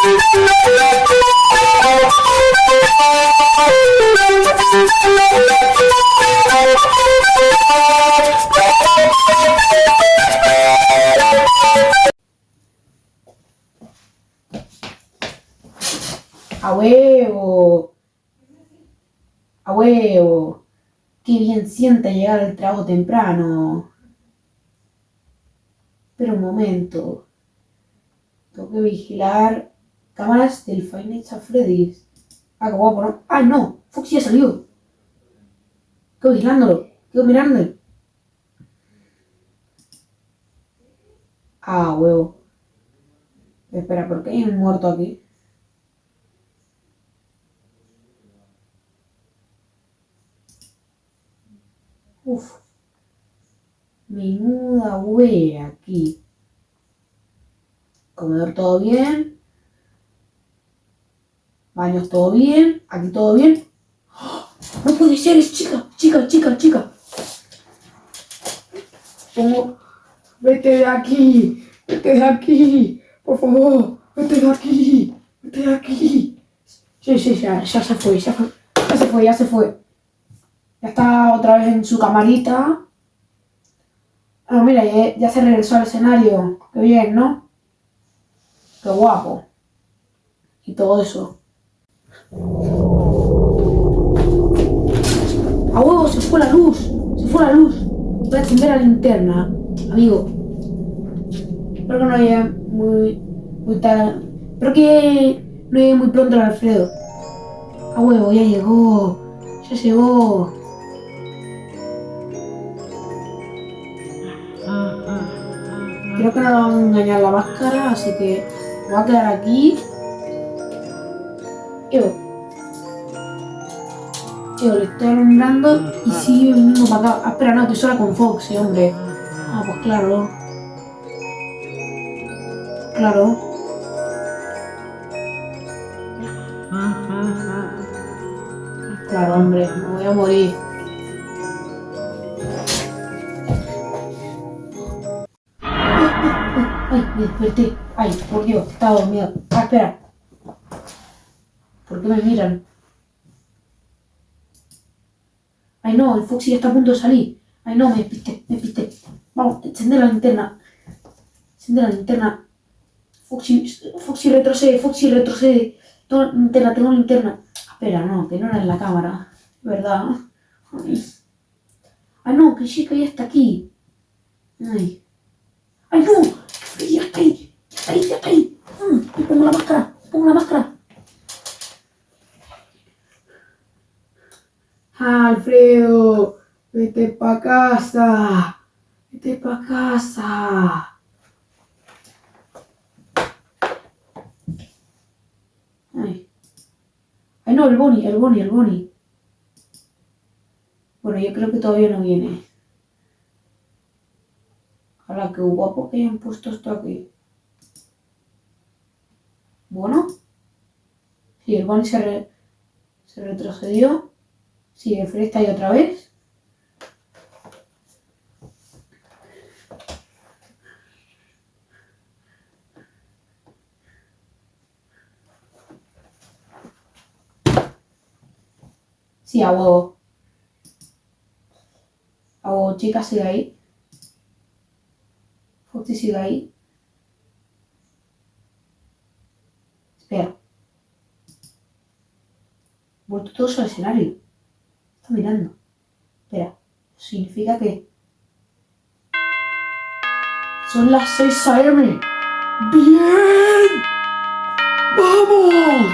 A huevo. A huevo. Qué bien sienta llegar al trabajo temprano. Pero un momento. Tengo que vigilar cámaras del Five Nights at Freddy's. Ah, qué guapo, ¿no? ¡Ay, no! Foxy ya salió. Quedo vigilándolo. Quedo mirándolo. Ah, huevo. Espera, ¿por qué hay un muerto aquí? Uf. Menuda wea aquí. Comedor todo bien. Baños todo bien. Aquí todo bien. ¡Ah! No puede ser, es chica, chica, chica, chica. Pongo. Vete de aquí. Vete de aquí. Por favor. Vete de aquí. Vete de aquí. Sí, sí, ya, ya se fue, ya, fue, ya se fue, ya se fue. Ya está otra vez en su camarita. Ah, mira, ya, se regresó al escenario. Qué bien, ¿no? Qué guapo. Y todo eso. ¡A huevo! Se fue la luz. Se fue la luz. Voy a encender la linterna, amigo. Espero que no llegue muy, muy tarde. Espero que no llegue muy pronto el Alfredo. A huevo, ya llegó. Ya llegó. Creo que no lo van a engañar la máscara, así que voy a quedar aquí. Yo. Yo le estoy alumbrando y sigue viniendo para acá. Ah, espera, no, estoy sola con Foxy, hombre. Ah, pues claro. Claro. Claro, hombre, me voy a morir. me desperté. Ay, por Dios, estaba dormido. Ah, espera. ¿Por qué me miran? Ay, no, el Foxy está a punto de salir. Ay, no, me despisté, me despisté. Vamos, encende la linterna. Encende la linterna. Foxy, Foxy retrocede, Foxy retrocede. Tengo linterna, tengo linterna. Espera, no, que no era en la cámara. ¿Verdad? Ay. Ay, no, que chica ya está aquí. Ay. ¡Ay, no! ya está ahí, ya está ahí, ya está ahí. Mm, pongo la máscara, pongo la máscara. Alfredo, vete pa' casa, vete pa' casa. Ay. Ay, no, el Bonnie, el Bonnie, el Bonnie. Bueno, yo creo que todavía no viene. Ahora, qué guapo que hayan puesto esto aquí. Bueno. Sí, el Bonnie se, se retrocedió. Fred está ahí otra vez. Sí, a huevo. A huevo, chicas, sigue ahí. Foxy sigue ahí. Espera. Vuelto todos al escenario mirando. Espera, significa que... ¡Son las 6 a.m.! ¡Bien! ¡Vamos!